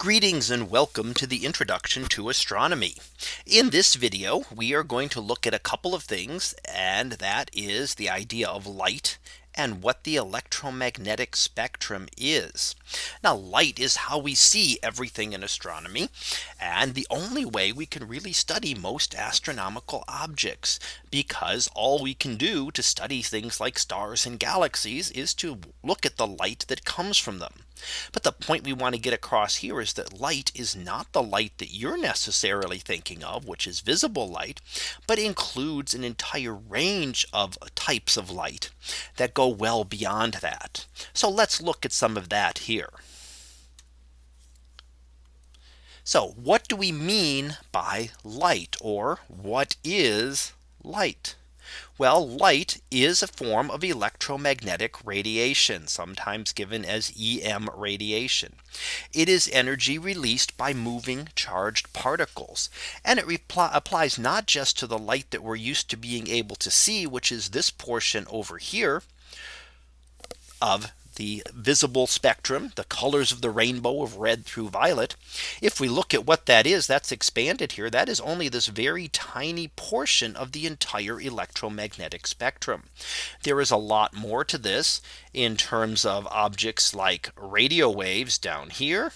Greetings and welcome to the introduction to astronomy. In this video, we are going to look at a couple of things and that is the idea of light and what the electromagnetic spectrum is. Now light is how we see everything in astronomy and the only way we can really study most astronomical objects because all we can do to study things like stars and galaxies is to look at the light that comes from them. But the point we want to get across here is that light is not the light that you're necessarily thinking of, which is visible light, but includes an entire range of types of light that go well beyond that. So let's look at some of that here. So what do we mean by light or what is light? Well, light is a form of electromagnetic radiation, sometimes given as EM radiation. It is energy released by moving charged particles. And it applies not just to the light that we're used to being able to see, which is this portion over here of the visible spectrum, the colors of the rainbow of red through violet. If we look at what that is, that's expanded here. That is only this very tiny portion of the entire electromagnetic spectrum. There is a lot more to this in terms of objects like radio waves down here,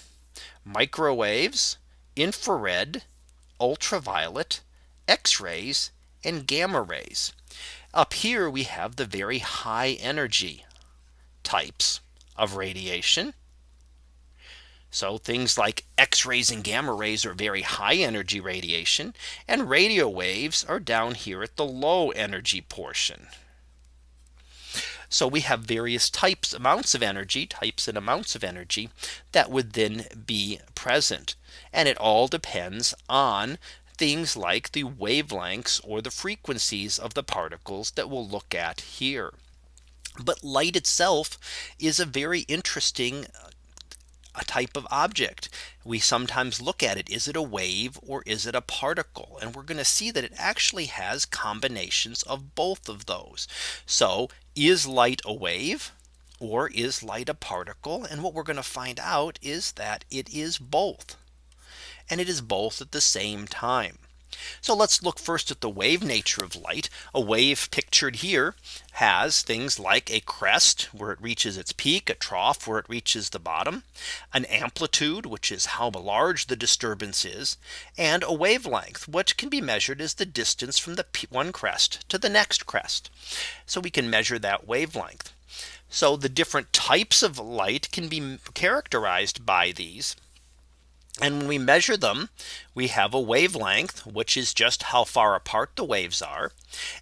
microwaves, infrared, ultraviolet, x-rays, and gamma rays. Up here we have the very high energy types of radiation. So things like X rays and gamma rays are very high energy radiation and radio waves are down here at the low energy portion. So we have various types amounts of energy types and amounts of energy that would then be present. And it all depends on things like the wavelengths or the frequencies of the particles that we'll look at here. But light itself is a very interesting uh, a type of object. We sometimes look at it. Is it a wave or is it a particle? And we're going to see that it actually has combinations of both of those. So is light a wave? Or is light a particle? And what we're going to find out is that it is both. And it is both at the same time. So let's look first at the wave nature of light. A wave pictured here has things like a crest where it reaches its peak, a trough where it reaches the bottom, an amplitude, which is how large the disturbance is, and a wavelength, which can be measured as the distance from the one crest to the next crest. So we can measure that wavelength. So the different types of light can be characterized by these. And when we measure them, we have a wavelength, which is just how far apart the waves are.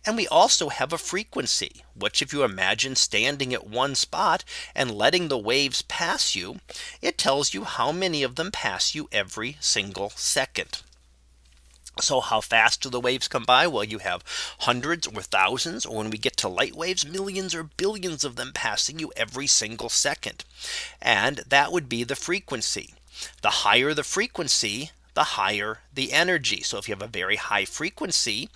And we also have a frequency, which if you imagine standing at one spot and letting the waves pass you, it tells you how many of them pass you every single second. So how fast do the waves come by? Well, you have hundreds or thousands, or when we get to light waves, millions or billions of them passing you every single second. And that would be the frequency. The higher the frequency, the higher the energy. So if you have a very high frequency,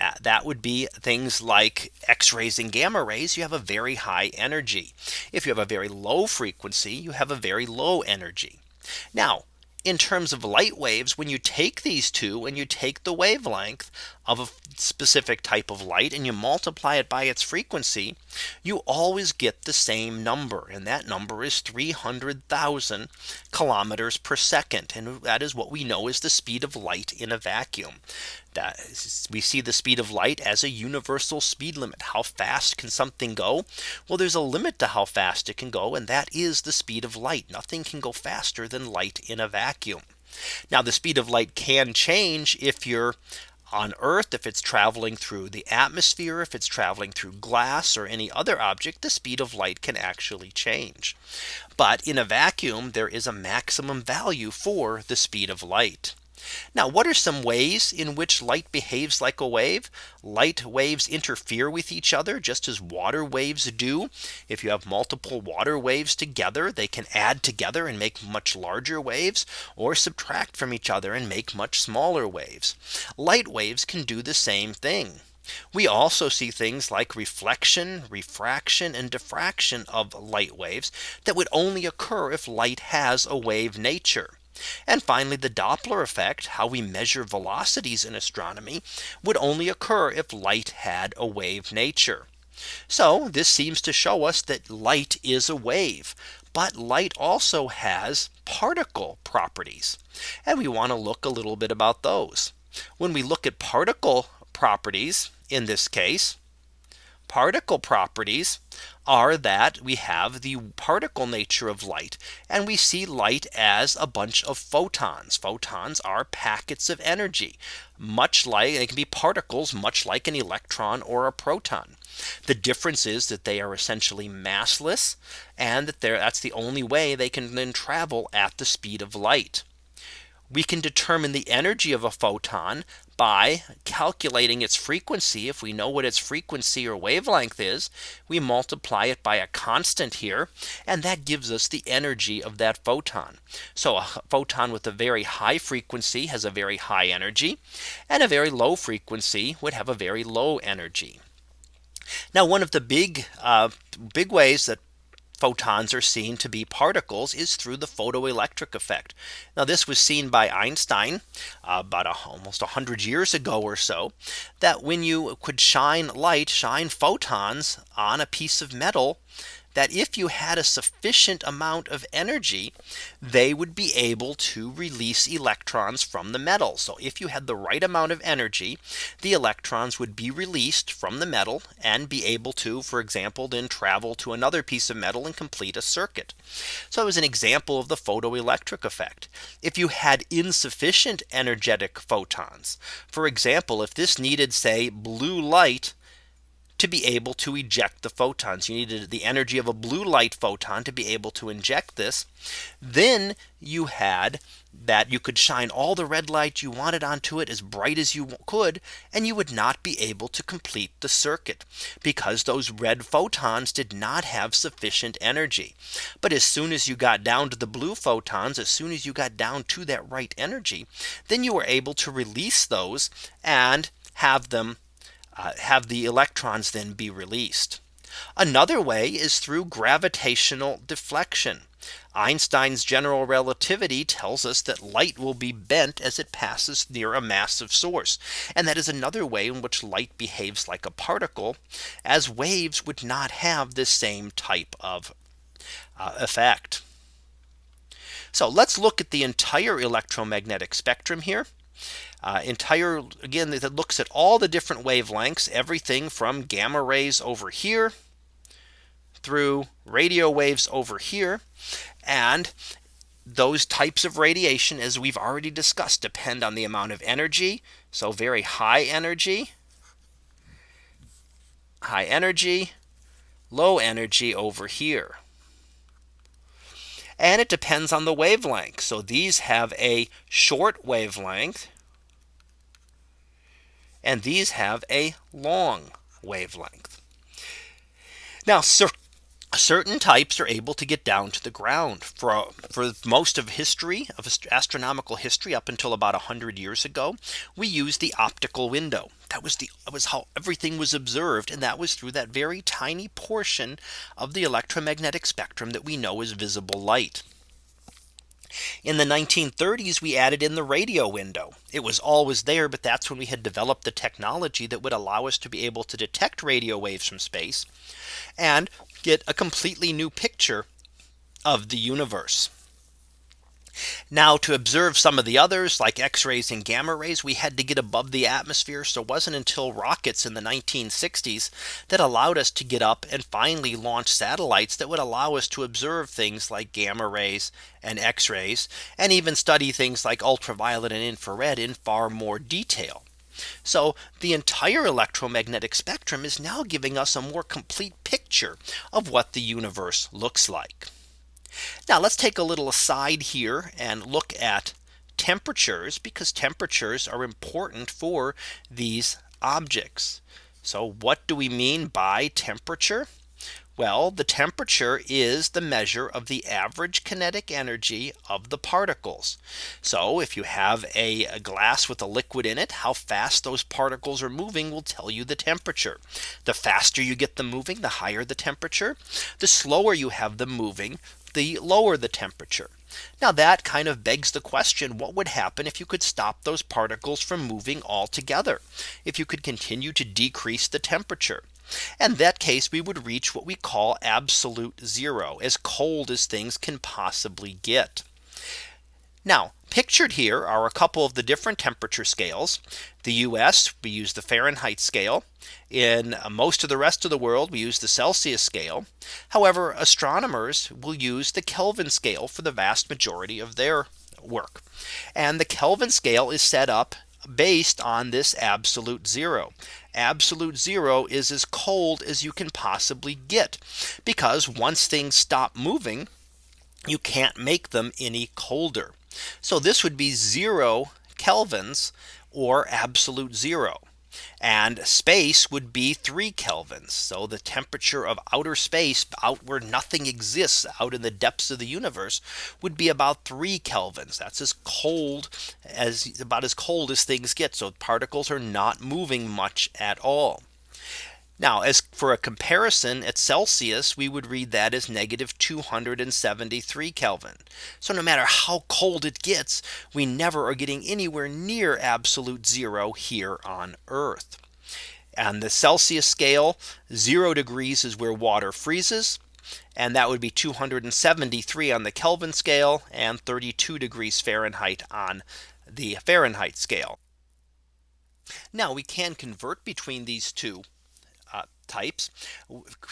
uh, that would be things like X rays and gamma rays, you have a very high energy. If you have a very low frequency, you have a very low energy. Now, in terms of light waves, when you take these two and you take the wavelength of a specific type of light and you multiply it by its frequency, you always get the same number. And that number is 300,000 kilometers per second. And that is what we know is the speed of light in a vacuum. That we see the speed of light as a universal speed limit. How fast can something go? Well, there's a limit to how fast it can go. And that is the speed of light. Nothing can go faster than light in a vacuum. Now the speed of light can change if you're on Earth, if it's traveling through the atmosphere, if it's traveling through glass or any other object, the speed of light can actually change. But in a vacuum, there is a maximum value for the speed of light. Now what are some ways in which light behaves like a wave? Light waves interfere with each other just as water waves do. If you have multiple water waves together, they can add together and make much larger waves or subtract from each other and make much smaller waves. Light waves can do the same thing. We also see things like reflection, refraction, and diffraction of light waves that would only occur if light has a wave nature. And finally, the Doppler effect, how we measure velocities in astronomy, would only occur if light had a wave nature. So this seems to show us that light is a wave. But light also has particle properties. And we want to look a little bit about those. When we look at particle properties in this case, particle properties are that we have the particle nature of light and we see light as a bunch of photons. Photons are packets of energy, much like they can be particles, much like an electron or a proton. The difference is that they are essentially massless and that that's the only way they can then travel at the speed of light. We can determine the energy of a photon by calculating its frequency. If we know what its frequency or wavelength is, we multiply it by a constant here. And that gives us the energy of that photon. So a photon with a very high frequency has a very high energy and a very low frequency would have a very low energy. Now one of the big uh, big ways that photons are seen to be particles is through the photoelectric effect. Now this was seen by Einstein uh, about a, almost 100 years ago or so that when you could shine light shine photons on a piece of metal that if you had a sufficient amount of energy, they would be able to release electrons from the metal. So if you had the right amount of energy, the electrons would be released from the metal and be able to, for example, then travel to another piece of metal and complete a circuit. So it was an example of the photoelectric effect. If you had insufficient energetic photons, for example, if this needed say blue light to be able to eject the photons. You needed the energy of a blue light photon to be able to inject this. Then you had that you could shine all the red light you wanted onto it as bright as you could and you would not be able to complete the circuit because those red photons did not have sufficient energy. But as soon as you got down to the blue photons as soon as you got down to that right energy then you were able to release those and have them uh, have the electrons then be released. Another way is through gravitational deflection. Einstein's general relativity tells us that light will be bent as it passes near a massive source. And that is another way in which light behaves like a particle as waves would not have the same type of uh, effect. So let's look at the entire electromagnetic spectrum here uh, entire again that looks at all the different wavelengths everything from gamma rays over here through radio waves over here. And those types of radiation as we've already discussed depend on the amount of energy. So very high energy high energy low energy over here. And it depends on the wavelength. So these have a short wavelength and these have a long wavelength. Now cer certain types are able to get down to the ground for for most of history of astronomical history up until about 100 years ago we used the optical window that was the that was how everything was observed and that was through that very tiny portion of the electromagnetic spectrum that we know as visible light in the 1930s, we added in the radio window. It was always there, but that's when we had developed the technology that would allow us to be able to detect radio waves from space and get a completely new picture of the universe. Now to observe some of the others like X rays and gamma rays, we had to get above the atmosphere. So it wasn't until rockets in the 1960s that allowed us to get up and finally launch satellites that would allow us to observe things like gamma rays and X rays and even study things like ultraviolet and infrared in far more detail. So the entire electromagnetic spectrum is now giving us a more complete picture of what the universe looks like. Now let's take a little aside here and look at temperatures because temperatures are important for these objects. So what do we mean by temperature? Well, the temperature is the measure of the average kinetic energy of the particles. So if you have a, glass with a liquid in it, how fast those particles are moving will tell you the temperature. The faster you get them moving, the higher the temperature. The slower you have them moving, the lower the temperature. Now that kind of begs the question what would happen if you could stop those particles from moving altogether if you could continue to decrease the temperature and that case we would reach what we call absolute zero as cold as things can possibly get. Now pictured here are a couple of the different temperature scales. The US we use the Fahrenheit scale. In most of the rest of the world we use the Celsius scale. However, astronomers will use the Kelvin scale for the vast majority of their work. And the Kelvin scale is set up based on this absolute zero. Absolute zero is as cold as you can possibly get because once things stop moving, you can't make them any colder. So this would be zero kelvins or absolute zero. And space would be three kelvins. So the temperature of outer space out where nothing exists out in the depths of the universe would be about three kelvins. That's as cold as about as cold as things get. So particles are not moving much at all. Now as for a comparison at Celsius, we would read that as negative 273 Kelvin. So no matter how cold it gets, we never are getting anywhere near absolute zero here on Earth. On the Celsius scale, zero degrees is where water freezes. And that would be 273 on the Kelvin scale and 32 degrees Fahrenheit on the Fahrenheit scale. Now we can convert between these two Uh, types.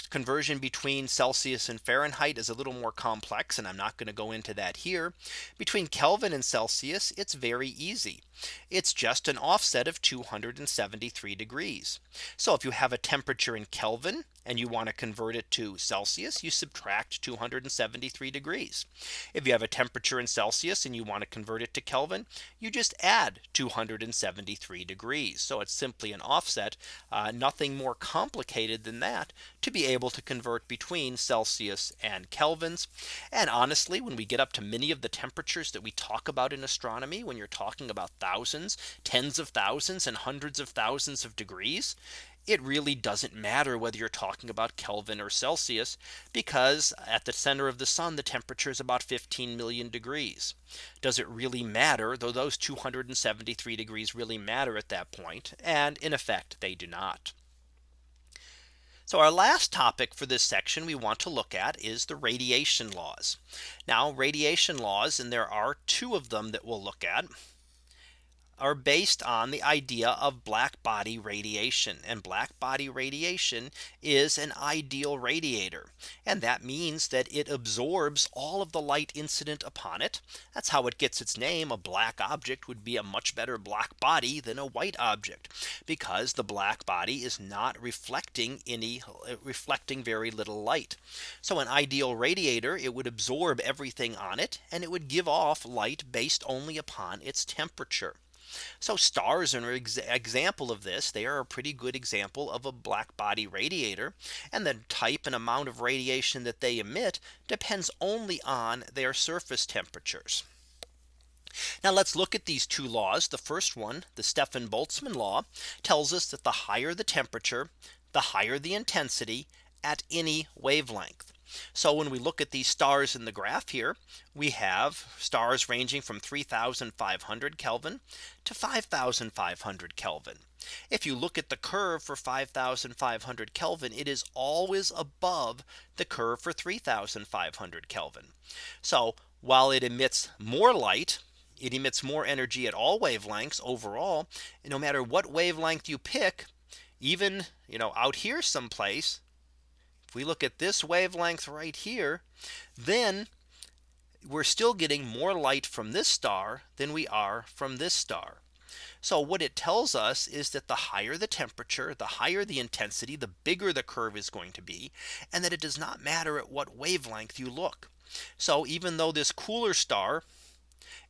Conversion between Celsius and Fahrenheit is a little more complex and I'm not going to go into that here. Between Kelvin and Celsius it's very easy. It's just an offset of 273 degrees. So if you have a temperature in Kelvin and you want to convert it to Celsius, you subtract 273 degrees. If you have a temperature in Celsius and you want to convert it to Kelvin, you just add 273 degrees. So it's simply an offset, uh, nothing more complicated than that to be able to convert between Celsius and Kelvins. And honestly, when we get up to many of the temperatures that we talk about in astronomy, when you're talking about thousands, tens of thousands and hundreds of thousands of degrees, it really doesn't matter whether you're talking about Kelvin or Celsius because at the center of the sun the temperature is about 15 million degrees. Does it really matter though those 273 degrees really matter at that point and in effect they do not. So our last topic for this section we want to look at is the radiation laws. Now radiation laws and there are two of them that we'll look at are based on the idea of black body radiation and black body radiation is an ideal radiator. And that means that it absorbs all of the light incident upon it. That's how it gets its name. A black object would be a much better black body than a white object because the black body is not reflecting any reflecting very little light. So an ideal radiator it would absorb everything on it and it would give off light based only upon its temperature. So stars are an ex example of this. They are a pretty good example of a black body radiator. And the type and amount of radiation that they emit depends only on their surface temperatures. Now let's look at these two laws. The first one, the Stefan Boltzmann law, tells us that the higher the temperature, the higher the intensity at any wavelength. So when we look at these stars in the graph here, we have stars ranging from 3500 Kelvin to 5500 Kelvin. If you look at the curve for 5500 Kelvin, it is always above the curve for 3500 Kelvin. So while it emits more light, it emits more energy at all wavelengths overall. no matter what wavelength you pick, even you know out here someplace if we look at this wavelength right here, then we're still getting more light from this star than we are from this star. So what it tells us is that the higher the temperature, the higher the intensity, the bigger the curve is going to be, and that it does not matter at what wavelength you look. So even though this cooler star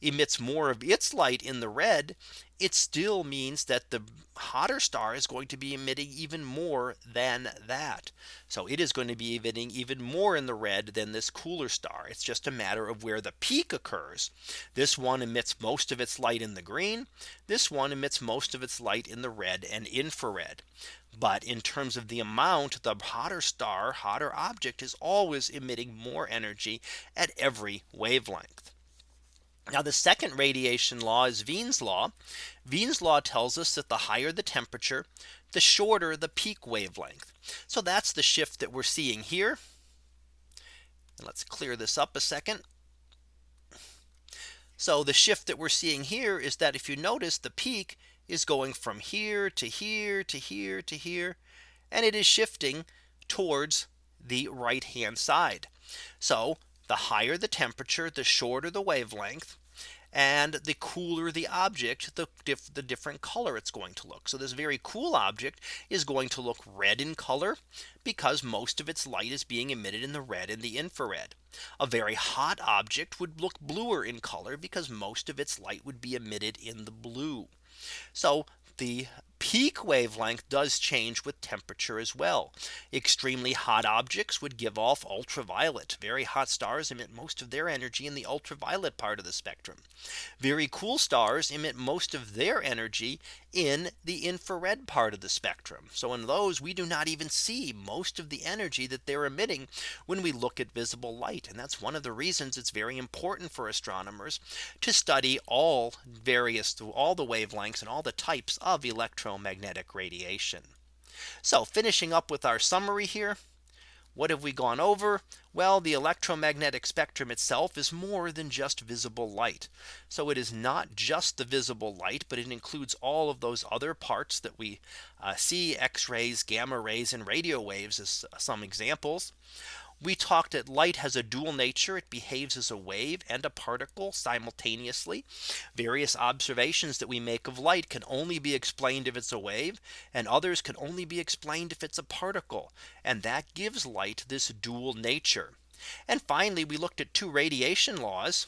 emits more of its light in the red, it still means that the hotter star is going to be emitting even more than that. So it is going to be emitting even more in the red than this cooler star. It's just a matter of where the peak occurs. This one emits most of its light in the green. This one emits most of its light in the red and infrared. But in terms of the amount, the hotter star, hotter object is always emitting more energy at every wavelength. Now the second radiation law is Wien's law. Wien's law tells us that the higher the temperature, the shorter the peak wavelength. So that's the shift that we're seeing here. And let's clear this up a second. So the shift that we're seeing here is that if you notice the peak is going from here to here to here to here and it is shifting towards the right hand side. So the higher the temperature, the shorter the wavelength and the cooler the object, the, the different color it's going to look. So this very cool object is going to look red in color because most of its light is being emitted in the red and the infrared. A very hot object would look bluer in color because most of its light would be emitted in the blue. So the peak wavelength does change with temperature as well. Extremely hot objects would give off ultraviolet. Very hot stars emit most of their energy in the ultraviolet part of the spectrum. Very cool stars emit most of their energy in the infrared part of the spectrum. So in those we do not even see most of the energy that they're emitting when we look at visible light. And that's one of the reasons it's very important for astronomers to study all various all the wavelengths and all the types of electromagnetic radiation. So finishing up with our summary here. What have we gone over? Well, the electromagnetic spectrum itself is more than just visible light. So it is not just the visible light, but it includes all of those other parts that we uh, see X rays, gamma rays and radio waves as some examples. We talked that light has a dual nature. It behaves as a wave and a particle simultaneously. Various observations that we make of light can only be explained if it's a wave and others can only be explained if it's a particle. And that gives light this dual nature. And finally, we looked at two radiation laws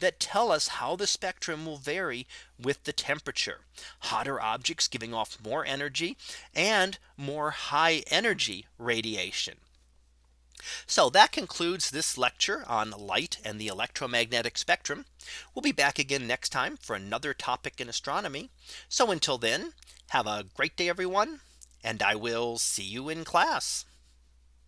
that tell us how the spectrum will vary with the temperature. Hotter objects giving off more energy and more high energy radiation. So that concludes this lecture on light and the electromagnetic spectrum. We'll be back again next time for another topic in astronomy. So until then, have a great day, everyone, and I will see you in class.